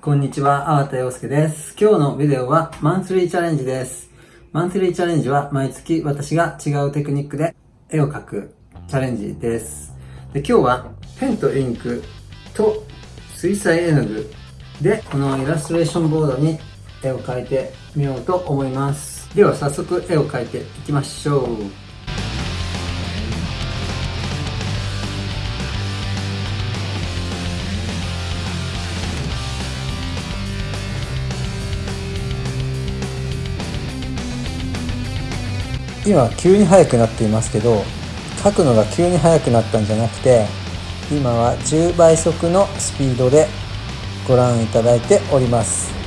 こんにちは、粟田洋介です。今日のビデオはマンスリーチャレンジです。マンスリーチャレンジは毎月私が違うテクニックで絵を描くチャレンジです。で今日はペンとインクと水彩絵の具でこのイラストレーションボードに絵を描いてみようと思います。では早速絵を描いていきましょう。今急に速くなっていますけど書くのが急に速くなったんじゃなくて今は10倍速のスピードでご覧いただいております。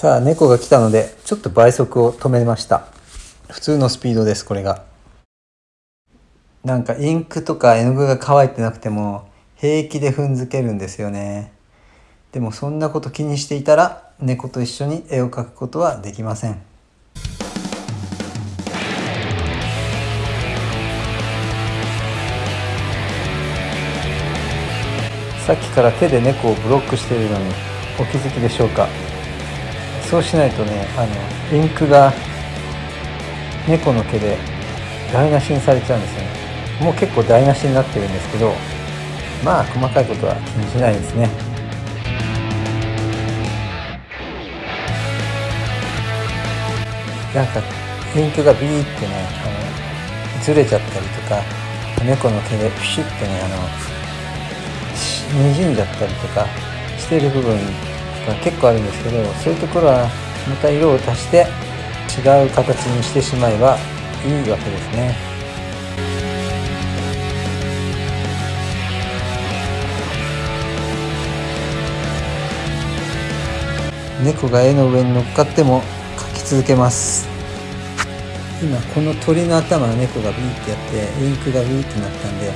さあ猫が来たのでちょっと倍速を止めました。普通のスピードですこれが。なんかインクとか絵の具が乾いてなくても平気で踏んづけるんですよね。でもそんなこと気にしていたら猫と一緒に絵を描くことはできません。さっきから手で猫をブロックしているのにお気づきでしょうか？そうしないとねあのインクが猫の毛で台無しにされちゃうんですよね。もう結構台無しになってるんですけどまあ細かいことは気にしないですね。なんかインクがビーってねあのずれちゃったりとか猫の毛でピシッてねあのにじんじゃったりとかしてる部分が結構あるんですけどそういうところはまた色を足して違う形にしてしまえばいいわけですね。猫が絵の上に乗っかっても描き続けます。今この鳥の頭は猫がビーってやってインクがビーってなったんで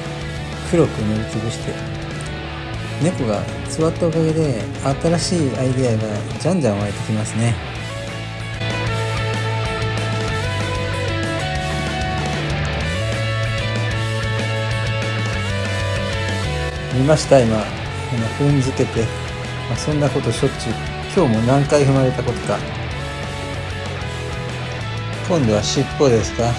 黒く塗りつぶして猫が座ったおかげで新しいアイデアがじゃんじゃん湧いてきますね。見ました今。今踏んづけて、まあ、そんなことしょっちゅう。今日も何回踏まれたことか。今度は尻尾ですか、うん。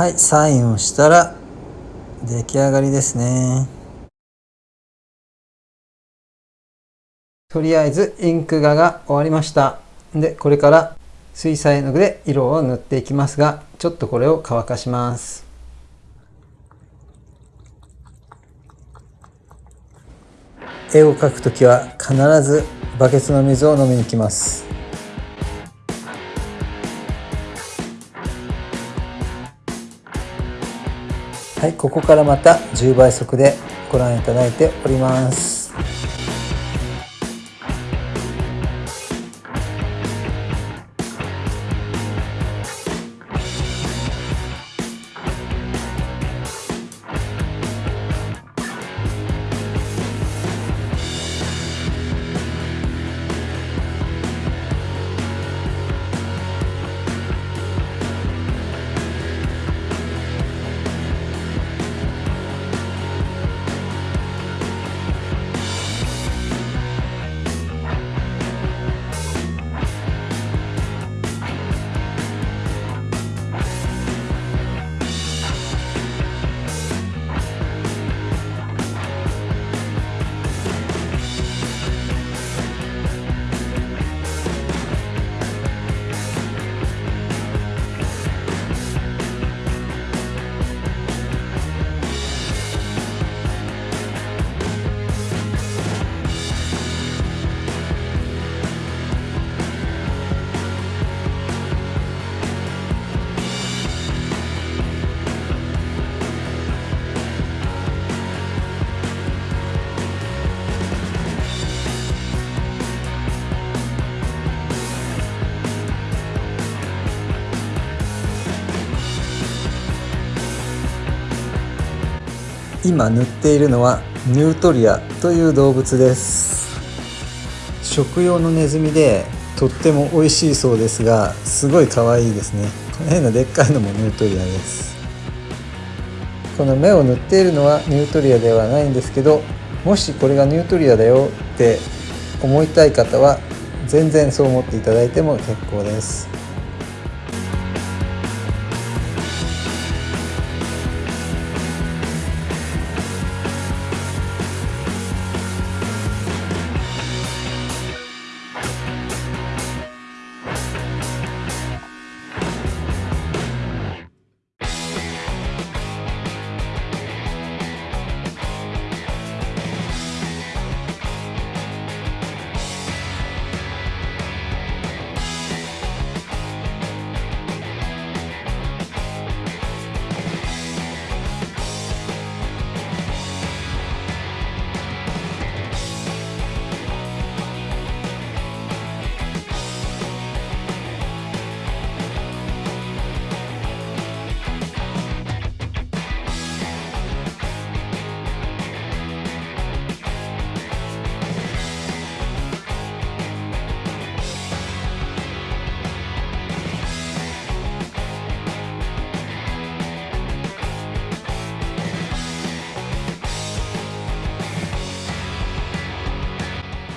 はいサインをしたら出来上がりですね。とりあえずインク画が終わりました。でこれから水彩絵の具で色を塗っていきますがちょっとこれを乾かします。絵を描くときは必ずバケツの水を飲みに来ます。はい、ここからまた10倍速でご覧いただいております。今塗っているのはニュートリアという動物です。食用のネズミでとっても美味しいそうですがすごい可愛いですね。この辺のでっかいのもニュートリアです。この目を塗っているのはニュートリアではないんですけどもしこれがニュートリアだよって思いたい方は全然そう思っていただいても結構です。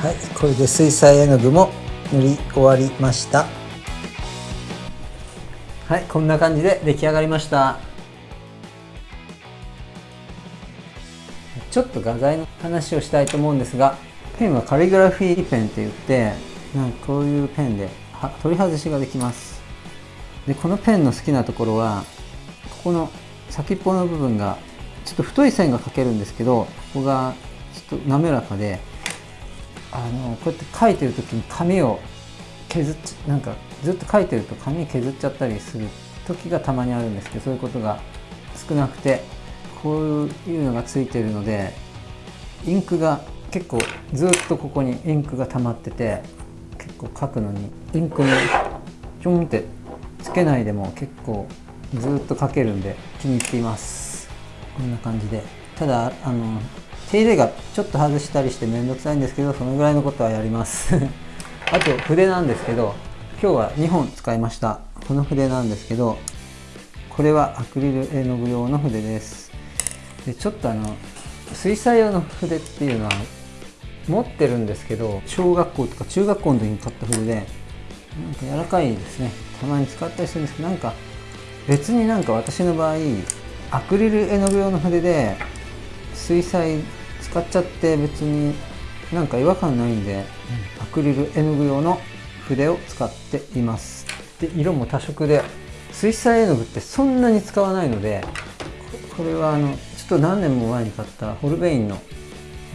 はいこれで水彩絵の具も塗り終わりました。はいこんな感じで出来上がりました。ちょっと画材の話をしたいと思うんですがペンはカリグラフィーペンって言ってなんかこういうペンで取り外しができます。でこのペンの好きなところはここの先っぽの部分がちょっと太い線が描けるんですけどここがちょっと滑らかであのこうやって書いてる時に紙を削っちなんかずっと書いてると紙削っちゃったりする時がたまにあるんですけどそういうことが少なくてこういうのがついてるのでインクが結構ずっとここにインクが溜まってて結構書くのにインクにちょんってつけないでも結構ずっと書けるんで気に入っています。こんな感じで。ただあの手入れがちょっと外したりして面倒くさいんですけどそのぐらいのことはやります。あと筆なんですけど今日は2本使いました。この筆なんですけどこれはアクリル絵の具用の筆です。でちょっとあの水彩用の筆っていうのは持ってるんですけど小学校とか中学校の時に買った筆でなんか柔らかいですね。たまに使ったりするんですけどなんか別になんか私の場合アクリル絵の具用の筆で水彩使っちゃって別になんか違和感ないんで、アクリル絵の具用の筆を使っています。で色も多色で水彩絵の具ってそんなに使わないのでこれはあのちょっと何年も前に買ったホルベインの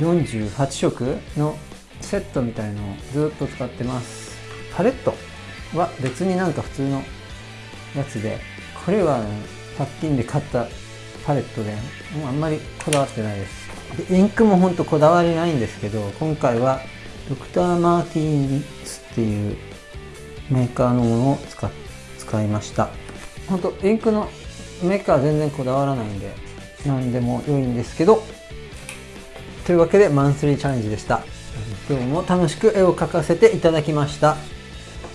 48色のセットみたいのをずっと使ってます。パレットは別になんか普通のやつでこれは100均で買ったパレットでもうあんまりこだわってないです。でインクもほんとこだわりないんですけど今回はドクター・マーティンスっていうメーカーのものを使使いました。本当インクのメーカーは全然こだわらないんで何でも良いんですけどというわけでマンスリーチャレンジでした。今日も楽しく絵を描かせていただきました。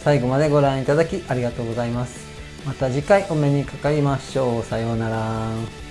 最後までご覧いただきありがとうございます。また次回お目にかかりましょう。さようなら。